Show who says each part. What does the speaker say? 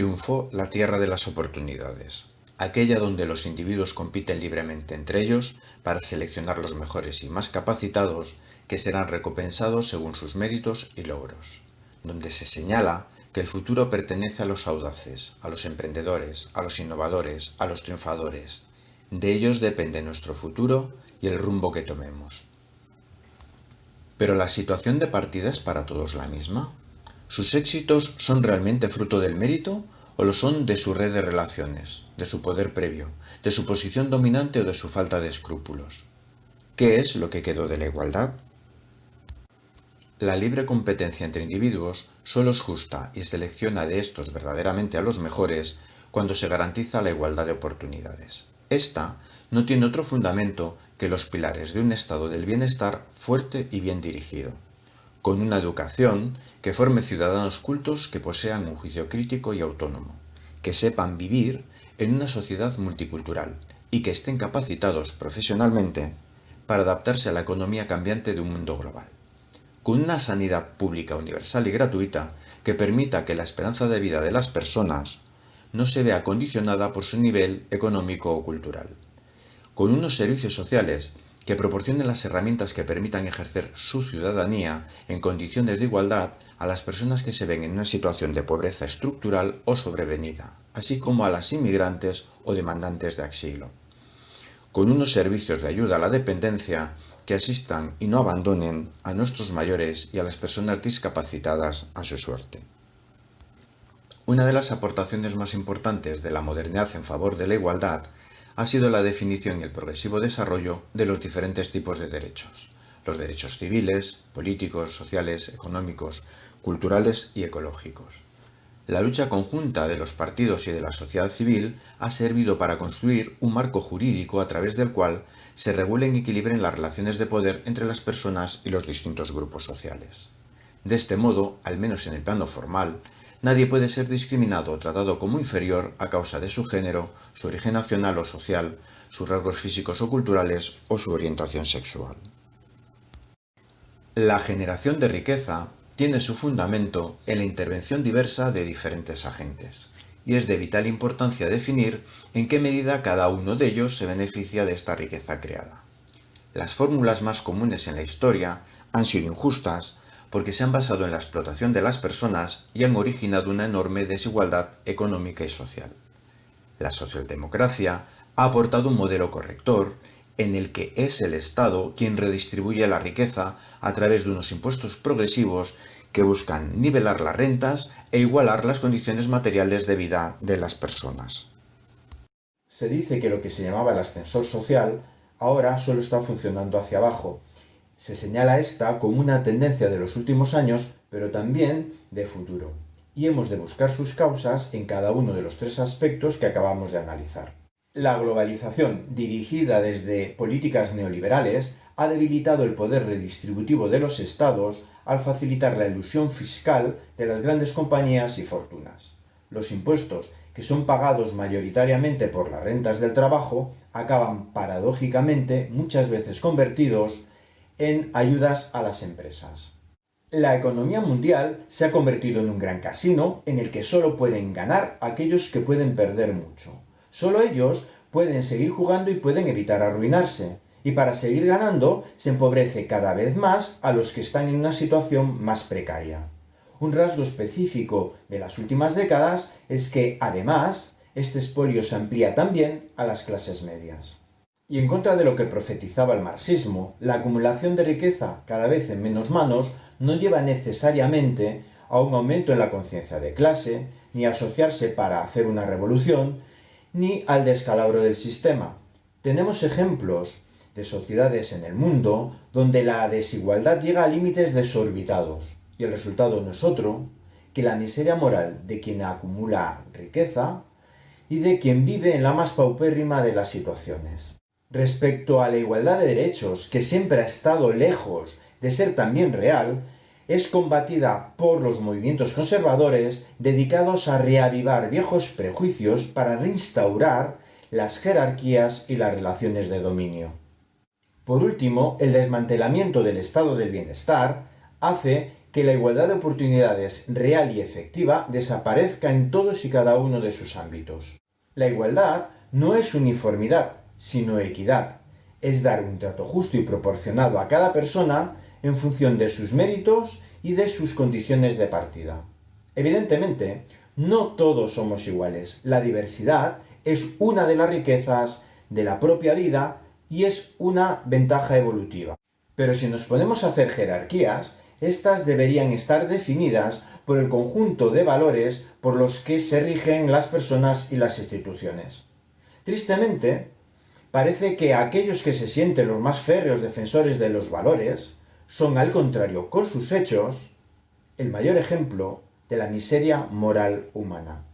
Speaker 1: triunfó la tierra de las oportunidades, aquella donde los individuos compiten libremente entre ellos para seleccionar los mejores y más capacitados que serán recompensados según sus méritos y logros, donde se señala que el futuro pertenece a los audaces, a los emprendedores, a los innovadores, a los triunfadores. De ellos depende nuestro futuro y el rumbo que tomemos. Pero la situación de partida es para todos la misma. ¿Sus éxitos son realmente fruto del mérito o lo son de su red de relaciones, de su poder previo, de su posición dominante o de su falta de escrúpulos? ¿Qué es lo que quedó de la igualdad? La libre competencia entre individuos solo es justa y selecciona de estos verdaderamente a los mejores cuando se garantiza la igualdad de oportunidades. Esta no tiene otro fundamento que los pilares de un estado del bienestar fuerte y bien dirigido con una educación que forme ciudadanos cultos que posean un juicio crítico y autónomo, que sepan vivir en una sociedad multicultural y que estén capacitados profesionalmente para adaptarse a la economía cambiante de un mundo global. Con una sanidad pública universal y gratuita que permita que la esperanza de vida de las personas no se vea condicionada por su nivel económico o cultural. Con unos servicios sociales que proporcionen las herramientas que permitan ejercer su ciudadanía en condiciones de igualdad a las personas que se ven en una situación de pobreza estructural o sobrevenida, así como a las inmigrantes o demandantes de asilo. Con unos servicios de ayuda a la dependencia que asistan y no abandonen a nuestros mayores y a las personas discapacitadas a su suerte. Una de las aportaciones más importantes de la modernidad en favor de la igualdad ha sido la definición y el progresivo desarrollo de los diferentes tipos de derechos. Los derechos civiles, políticos, sociales, económicos, culturales y ecológicos. La lucha conjunta de los partidos y de la sociedad civil ha servido para construir un marco jurídico a través del cual se regulen y equilibren las relaciones de poder entre las personas y los distintos grupos sociales. De este modo, al menos en el plano formal, Nadie puede ser discriminado o tratado como inferior a causa de su género, su origen nacional o social, sus rasgos físicos o culturales o su orientación sexual. La generación de riqueza tiene su fundamento en la intervención diversa de diferentes agentes, y es de vital importancia definir en qué medida cada uno de ellos se beneficia de esta riqueza creada. Las fórmulas más comunes en la historia han sido injustas, porque se han basado en la explotación de las personas y han originado una enorme desigualdad económica y social. La socialdemocracia ha aportado un modelo corrector en el que es el Estado quien redistribuye la riqueza a través de unos impuestos progresivos que buscan nivelar las rentas e igualar las condiciones materiales de vida de las personas. Se dice que lo que se llamaba el ascensor social ahora solo está funcionando hacia abajo se señala esta como una tendencia de los últimos años, pero también de futuro, y hemos de buscar sus causas en cada uno de los tres aspectos que acabamos de analizar. La globalización, dirigida desde políticas neoliberales, ha debilitado el poder redistributivo de los estados al facilitar la ilusión fiscal de las grandes compañías y fortunas. Los impuestos, que son pagados mayoritariamente por las rentas del trabajo, acaban paradójicamente muchas veces convertidos en ayudas a las empresas. La economía mundial se ha convertido en un gran casino en el que solo pueden ganar aquellos que pueden perder mucho. Solo ellos pueden seguir jugando y pueden evitar arruinarse. Y para seguir ganando se empobrece cada vez más a los que están en una situación más precaria. Un rasgo específico de las últimas décadas es que, además, este expolio se amplía también a las clases medias. Y en contra de lo que profetizaba el marxismo, la acumulación de riqueza cada vez en menos manos no lleva necesariamente a un aumento en la conciencia de clase, ni a asociarse para hacer una revolución, ni al descalabro del sistema. Tenemos ejemplos de sociedades en el mundo donde la desigualdad llega a límites desorbitados, y el resultado no es otro que la miseria moral de quien acumula riqueza y de quien vive en la más paupérrima de las situaciones. Respecto a la igualdad de derechos, que siempre ha estado lejos de ser también real, es combatida por los movimientos conservadores dedicados a reavivar viejos prejuicios para reinstaurar las jerarquías y las relaciones de dominio. Por último, el desmantelamiento del estado del bienestar hace
Speaker 2: que la igualdad de oportunidades real y efectiva desaparezca en todos y cada uno de sus ámbitos. La igualdad no es uniformidad, sino equidad. Es dar un trato justo y proporcionado a cada persona en función de sus méritos y de sus condiciones de partida. Evidentemente, no todos somos iguales. La diversidad es una de las riquezas de la propia vida y es una ventaja evolutiva. Pero si nos ponemos a hacer jerarquías, estas deberían estar definidas por el conjunto de valores por los que se rigen las personas y las instituciones. Tristemente, parece que aquellos que se sienten los más férreos defensores de los valores son, al contrario, con sus hechos, el mayor ejemplo de la miseria moral humana.